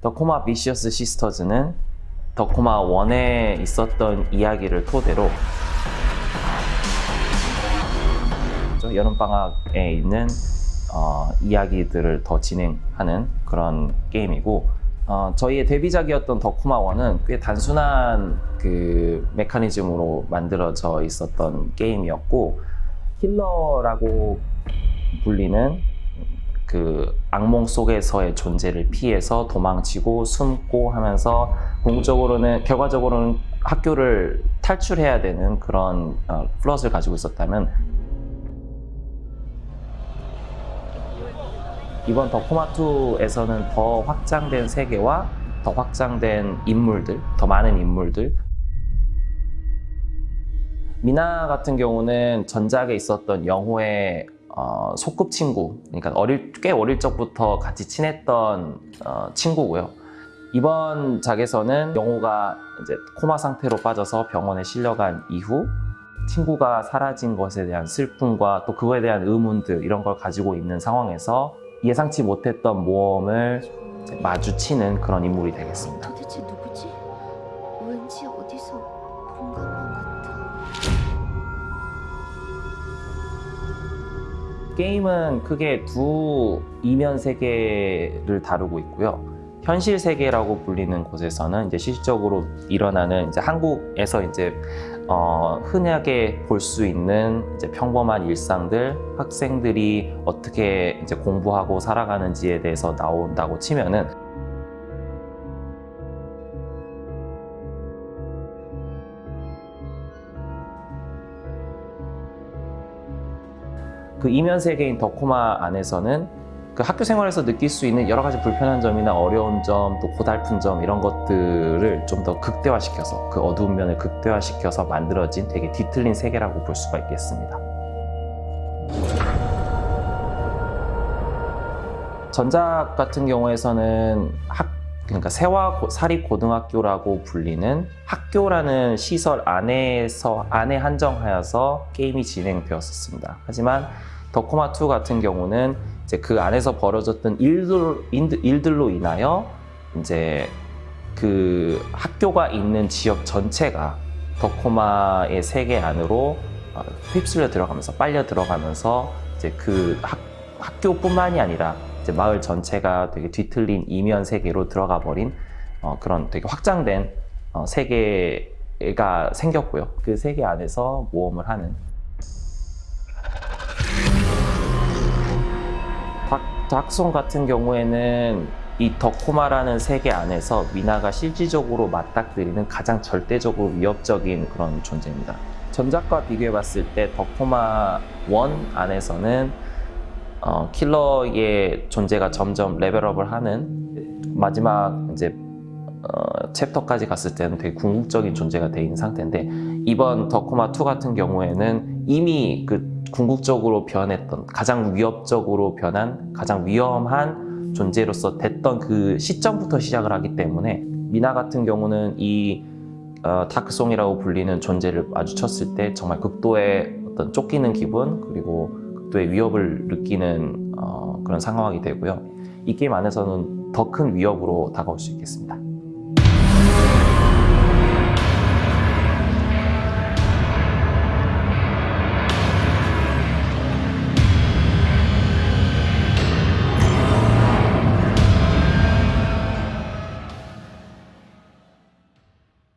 더코마 비시어스 시스터즈는 더코마 1에 있었던 이야기를 토대로 여름방학에 있는 어, 이야기들을 더 진행하는 그런 게임이고 어, 저희의 데뷔작이었던 더코마 1은 꽤 단순한 그 메커니즘으로 만들어져 있었던 게임이었고 힐러라고 불리는 그 악몽 속에서의 존재를 피해서 도망치고 숨고 하면서 궁극적으로는 결과적으로는 학교를 탈출해야 되는 그런 어, 플롯을 가지고 있었다면 이번 The Coma 2에서는 더 확장된 세계와 더 확장된 인물들, 더 많은 인물들. 미나 같은 경우는 전작에 있었던 영호의 어, 소꿉친구, 그러니까 어릴, 꽤 어릴 적부터 같이 친했던 어, 친구고요. 이번 작에서는 영호가 이제 코마 상태로 빠져서 병원에 실려간 이후 친구가 사라진 것에 대한 슬픔과 또 그거에 대한 의문들 이런 걸 가지고 있는 상황에서 예상치 못했던 모험을 마주치는 그런 인물이 되겠습니다. 게임은 크게 두 이면 세계를 다루고 있고요. 현실 세계라고 불리는 곳에서는 이제 실질적으로 일어나는 이제 한국에서 이제 어, 흔하게 볼 수 있는 이제 평범한 일상들, 학생들이 어떻게 이제 공부하고 살아가는지에 대해서 나온다고 치면은 그 이면 세계인 더코마 안에서는 그 학교 생활에서 느낄 수 있는 여러 가지 불편한 점이나 어려운 점, 또 고달픈 점 이런 것들을 좀 더 극대화시켜서 그 어두운 면을 극대화시켜서 만들어진 되게 뒤틀린 세계라고 볼 수가 있겠습니다. 전작 같은 경우에서는 학 그러니까 세화 고- 사립 고등학교라고 불리는 학교라는 시설 안에서 안에 한정하여서 게임이 진행되었었습니다. 하지만 더코마 2 같은 경우는 이제 그 안에서 벌어졌던 일들, 일들로 인하여 이제 그 학교가 있는 지역 전체가 더코마의 세계 안으로 어, 휩쓸려 들어가면서 빨려 들어가면서 이제 그 학, 학교뿐만이 아니라 이제 마을 전체가 되게 뒤틀린 이면 세계로 들어가 버린 어, 그런 되게 확장된 어, 세계가 생겼고요. 그 세계 안에서 모험을 하는 닥, 닥송 같은 경우에는 이 덕코마라는 세계 안에서 미나가 실질적으로 맞닥뜨리는 가장 절대적으로 위협적인 그런 존재입니다. 전작과 비교해 봤을 때 덕코마 1 안에서는 어, 킬러의 존재가 점점 레벨업을 하는 마지막 이제 어, 챕터까지 갔을 때는 되게 궁극적인 존재가 돼 있는 상태인데 이번 덕코마 2 같은 경우에는 이미 그 궁극적으로 변했던 가장 위협적으로 변한 가장 위험한 존재로서 됐던 그 시점부터 시작을 하기 때문에 미나 같은 경우는 이 어, 다크송이라고 불리는 존재를 마주쳤을 때 정말 극도의 어떤 쫓기는 기분 그리고 극도의 위협을 느끼는 어, 그런 상황이 되고요. 이 게임 안에서는 더 큰 위협으로 다가올 수 있겠습니다.